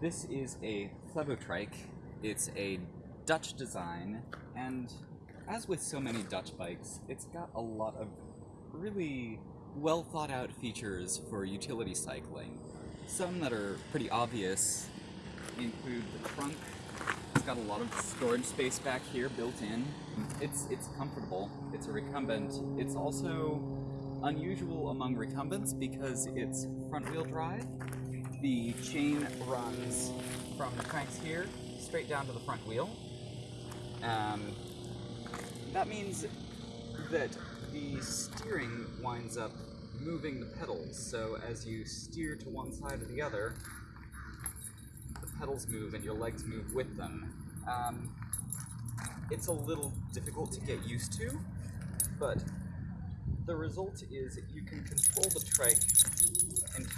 This is a Flevotrike. It's a Dutch design, and as with so many Dutch bikes, it's got a lot of really well thought out features for utility cycling. Some that are pretty obvious include the trunk. It's got a lot of storage space back here built in. It's it's comfortable. It's a recumbent. It's also unusual among recumbents because it's front wheel drive. The chain runs from the cranks here straight down to the front wheel. Um, that means that the steering winds up moving the pedals. So as you steer to one side or the other, the pedals move and your legs move with them. Um, it's a little difficult to get used to, but the result is you can control the trike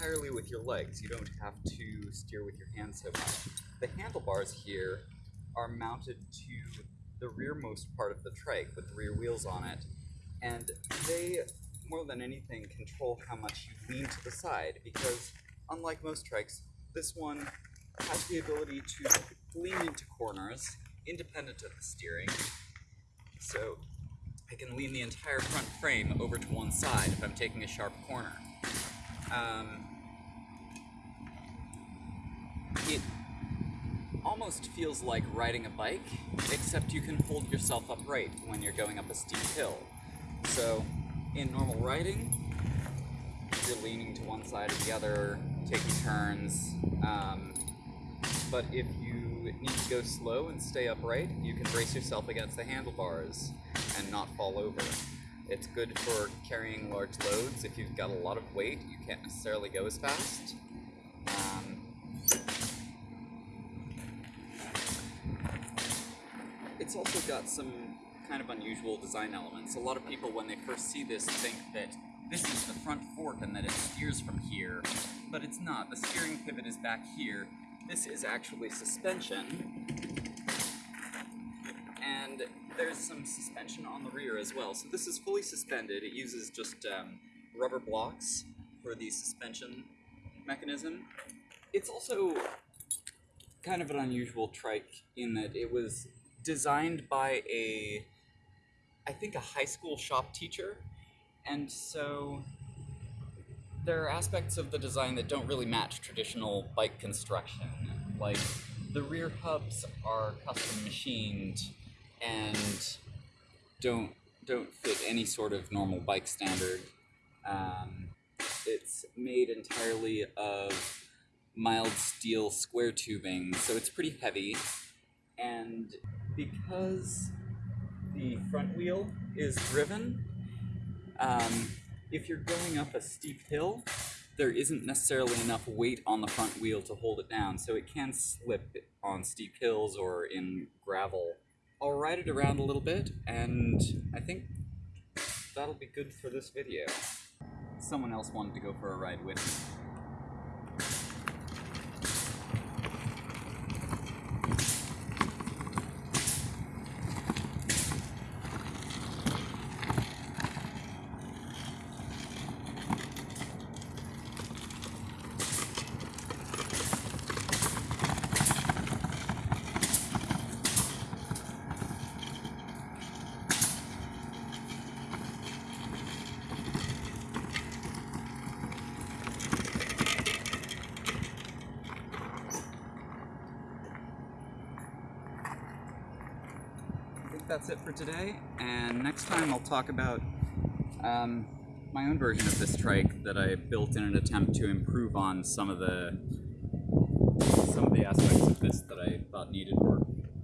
entirely with your legs. You don't have to steer with your hands so much. The handlebars here are mounted to the rearmost part of the trike with the rear wheels on it, and they, more than anything, control how much you lean to the side, because unlike most trikes, this one has the ability to lean into corners independent of the steering. So I can lean the entire front frame over to one side if I'm taking a sharp corner. Um, it almost feels like riding a bike, except you can hold yourself upright when you're going up a steep hill. So, in normal riding, you're leaning to one side or the other, taking turns. Um, but if you need to go slow and stay upright, you can brace yourself against the handlebars and not fall over. It's good for carrying large loads. If you've got a lot of weight, you can't necessarily go as fast. It's also got some kind of unusual design elements. A lot of people, when they first see this, think that this is the front fork and that it steers from here, but it's not. The steering pivot is back here. This is actually suspension, and there's some suspension on the rear as well. So this is fully suspended. It uses just um, rubber blocks for the suspension mechanism. It's also kind of an unusual trike in that it was designed by a, I think a high school shop teacher, and so there are aspects of the design that don't really match traditional bike construction. Like the rear hubs are custom machined and don't don't fit any sort of normal bike standard. Um, it's made entirely of mild steel square tubing, so it's pretty heavy. And because the front wheel is driven, um, if you're going up a steep hill, there isn't necessarily enough weight on the front wheel to hold it down, so it can slip on steep hills or in gravel. I'll ride it around a little bit, and I think that'll be good for this video. Someone else wanted to go for a ride with me. That's it for today, and next time I'll talk about um, my own version of this trike that I built in an attempt to improve on some of the some of the aspects of this that I thought needed work.